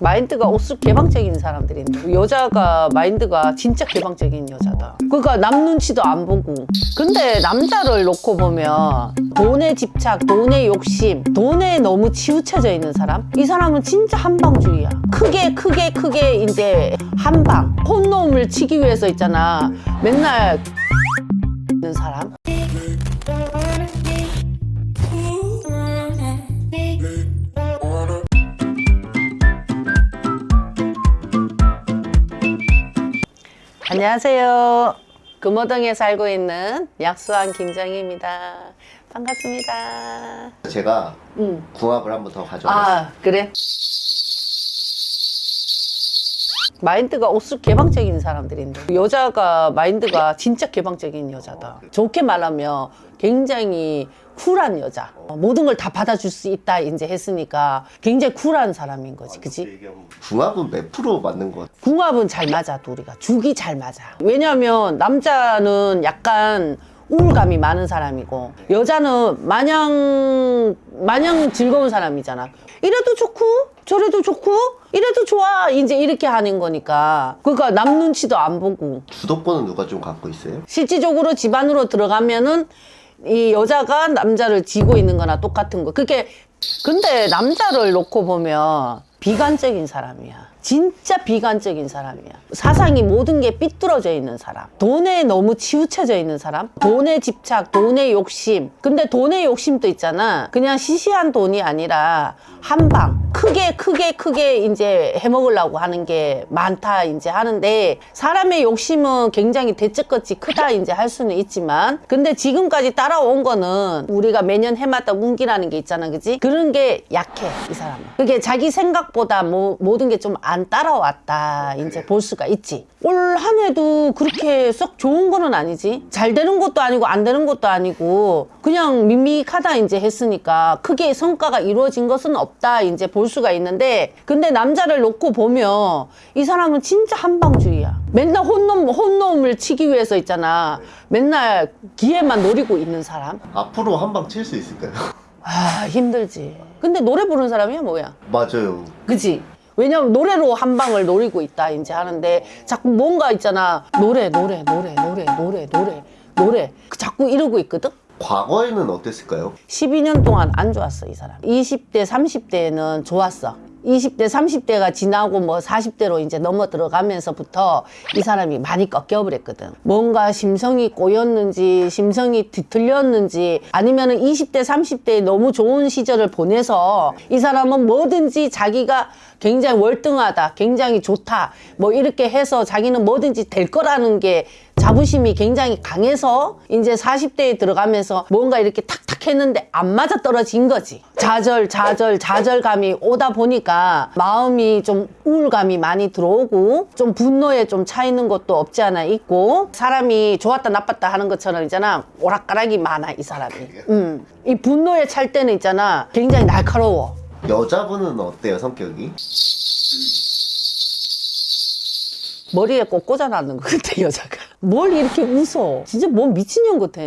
마인드가 오수 개방적인 사람들인데 여자가 마인드가 진짜 개방적인 여자다. 그러니까 남 눈치도 안 보고. 근데 남자를 놓고 보면 돈에 집착, 돈에 욕심, 돈에 너무 치우쳐져 있는 사람? 이 사람은 진짜 한방주의야. 크게 크게 크게 이제 한방. 혼놈을 치기 위해서 있잖아. 맨날 안녕하세요. 금호동에 살고 있는 약수한 김정희입니다. 반갑습니다. 제가 응. 궁합을 한번 더 가져왔어요. 아, 그래? 마인드가 오수 개방적인 사람들인데 여자가 마인드가 진짜 개방적인 여자다. 좋게 말하면 굉장히 쿨한 여자. 모든 걸 다 받아줄 수 있다 이제 했으니까 굉장히 쿨한 사람인 거지, 그지? 궁합은 몇 프로 맞는 것 같아요? 궁합은 잘 맞아 둘이가 죽이 잘 맞아 왜냐면 남자는 약간 우울감이 많은 사람이고 여자는 마냥 마냥 즐거운 사람이잖아 이래도 좋고 저래도 좋고 이래도 좋아 이제 이렇게 하는 거니까 그러니까 남 눈치도 안 보고 주도권은 누가 좀 갖고 있어요? 실질적으로 집안으로 들어가면은 이 여자가 남자를 지고 있는 거나 똑같은 거. 그게 근데 남자를 놓고 보면 비관적인 사람이야. 진짜 비관적인 사람이야. 사상이 모든 게 삐뚤어져 있는 사람. 돈에 너무 치우쳐져 있는 사람. 돈에 집착, 돈에 욕심. 근데 돈의 욕심도 있잖아. 그냥 시시한 돈이 아니라 한 방. 크게 크게 크게 이제 해먹으려고 하는 게 많다 이제 하는데 사람의 욕심은 굉장히 대책같이 크다 이제 할 수는 있지만 근데 지금까지 따라온 거는 우리가 매년 해마다 운기라는 게 있잖아 그지 그런 게 약해 이 사람은 그게 자기 생각보다 뭐, 모든 게좀안 따라왔다. 이제 볼 수가 있지. 올 한 해도 그렇게 썩 좋은 거는 아니지. 잘 되는 것도 아니고 안 되는 것도 아니고 그냥 밋밋하다 이제 했으니까 크게 성과가 이루어진 것은 없다 이제 볼 수가 있는데 근데 남자를 놓고 보면 이 사람은 진짜 한방주의야. 맨날 혼놈 혼놈을 치기 위해서 있잖아. 맨날 기회만 노리고 있는 사람. 앞으로 한 방 칠 수 있을까요? 아 힘들지. 근데 노래 부르는 사람이야 뭐야? 맞아요. 그지? 왜냐면 노래로 한 방을 노리고 있다 이제 하는데 자꾸 뭔가 있잖아. 노래 노래 노래 노래 노래 노래 노래. 그 자꾸 이러고 있거든. 과거에는 어땠을까요? 12년 동안 안 좋았어 이 사람. 20대 30대는 좋았어 20대 30대가 지나고 뭐 40대로 이제 넘어 들어가면서부터 이 사람이 많이 꺾여버렸거든 뭔가 심성이 꼬였는지 심성이 뒤틀렸는지 아니면은 20대 30대에 너무 좋은 시절을 보내서 이 사람은 뭐든지 자기가 굉장히 월등하다 굉장히 좋다 뭐 이렇게 해서 자기는 뭐든지 될 거라는 게 자부심이 굉장히 강해서 이제 40대에 들어가면서 뭔가 이렇게 탁탁 했는데 안 맞아 떨어진 거지. 좌절, 좌절, 좌절감이 오다 보니까 마음이 좀 우울감이 많이 들어오고 좀 분노에 좀 차 있는 것도 없지 않아 있고 사람이 좋았다 나빴다 하는 것처럼 있잖아 오락가락이 많아 이 사람이. 음. 이 분노에 찰 때는 있잖아 굉장히 날카로워. 여자분은 어때요, 성격이? 머리에 꼭 꽂아놨는 것 같아 여자가 뭘 이렇게 웃어? 진짜 뭔 미친년 같아.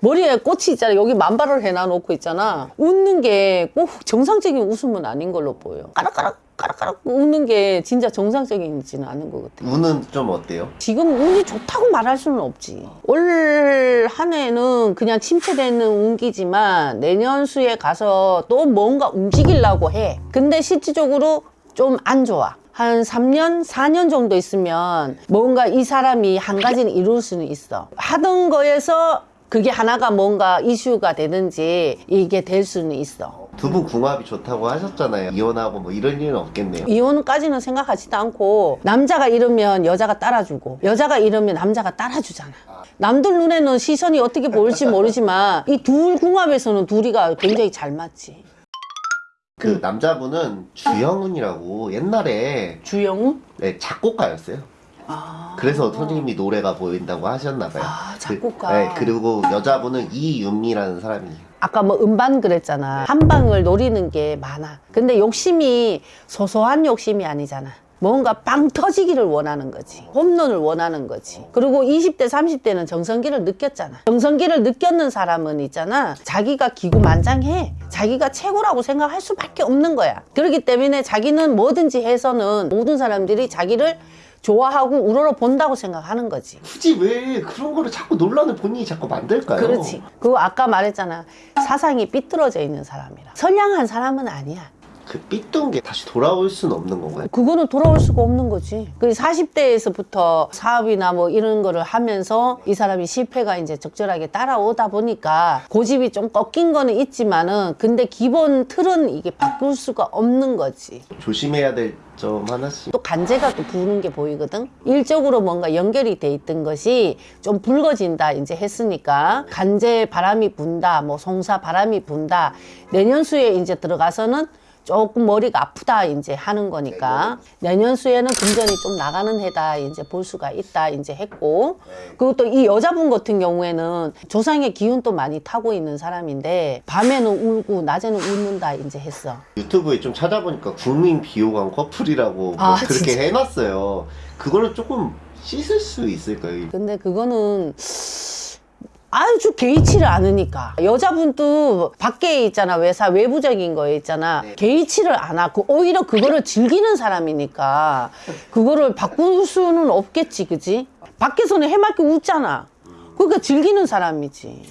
머리에 꽃이 있잖아. 여기 만발을 해놔놓고 있잖아. 웃는 게 꼭 정상적인 웃음은 아닌 걸로 보여. 까락까락 까락까락 웃는 게 진짜 정상적이지는 않은 것 같아. 운은 좀 어때요? 지금 운이 좋다고 말할 수는 없지. 올 한 해는 그냥 침체되는 운기지만 내년 수에 가서 또 뭔가 움직이려고 해. 근데 실질적으로 좀 안 좋아 한 3년, 4년 정도 있으면 뭔가 이 사람이 한 가지는 이룰 수는 있어. 하던 거에서 그게 하나가 뭔가 이슈가 되든지 이게 될 수는 있어. 두분 궁합이 좋다고 하셨잖아요. 이혼하고 뭐 이런 일은 없겠네요. 이혼까지는 생각하지도 않고 남자가 이러면 여자가 따라주고 여자가 이러면 남자가 따라주잖아. 남들 눈에는 시선이 어떻게 보일지 모르지만 이 둘 궁합에서는 둘이가 굉장히 잘 맞지. 그 남자분은 주영훈이라고 옛날에 주영우? 네, 작곡가였어요. 아. 그래서 선생님이 노래가 보인다고 하셨나봐요. 아, 작곡가. 그, 네, 그리고 여자분은 이윤미라는 사람이에요. 아까 뭐 음반 그랬잖아. 한 방을 노리는 게 많아. 근데 욕심이 소소한 욕심이 아니잖아. 뭔가 빵 터지기를 원하는 거지. 홈런을 원하는 거지. 그리고 20대, 30대는 정성기를 느꼈잖아. 정성기를 느꼈는 사람은 있잖아. 자기가 기구만장해. 자기가 최고라고 생각할 수밖에 없는 거야. 그렇기 때문에 자기는 뭐든지 해서는 모든 사람들이 자기를 좋아하고 우러러 본다고 생각하는 거지. 굳이 왜 그런 거를 자꾸 논란을 본인이 자꾸 만들까요? 그렇지. 그거 아까 말했잖아. 사상이 삐뚤어져 있는 사람이라. 선량한 사람은 아니야. 그 삐뚤은 게 다시 돌아올 수는 없는 건가요? 그거는 돌아올 수가 없는 거지. 그 40대에서부터 사업이나 뭐 이런 거를 하면서 이 사람이 실패가 이제 적절하게 따라오다 보니까 고집이 좀 꺾인 거는 있지만은 근데 기본 틀은 이게 바꿀 수가 없는 거지. 조심해야 될 점 하나씩 또 간제가 또 부는 게 보이거든. 일적으로 뭔가 연결이 돼 있던 것이 좀 붉어진다 이제 했으니까 간제 바람이 분다, 뭐 송사 바람이 분다. 내년 수에 이제 들어가서는 조금 머리가 아프다 이제 하는 거니까 내년 수에는 금전이 좀 나가는 해다 이제 볼 수가 있다 이제 했고 그리고 또 이 여자분 같은 경우에는 조상의 기운도 많이 타고 있는 사람인데 밤에는 울고 낮에는 웃는다 이제 했어. 유튜브에 좀 찾아보니까 국민 비호감 커플이라고 뭐 아, 그렇게 진짜? 해놨어요. 그거를 조금 씻을 수 있을까요? 근데 그거는 아주 개의치를 않으니까. 여자분도 밖에 있잖아 외사 외부적인 거에 있잖아. 네. 개의치를 안 하고 오히려 그거를 즐기는 사람이니까 그거를 바꿀 수는 없겠지 그지? 밖에서는 해맑게 웃잖아. 그러니까 즐기는 사람이지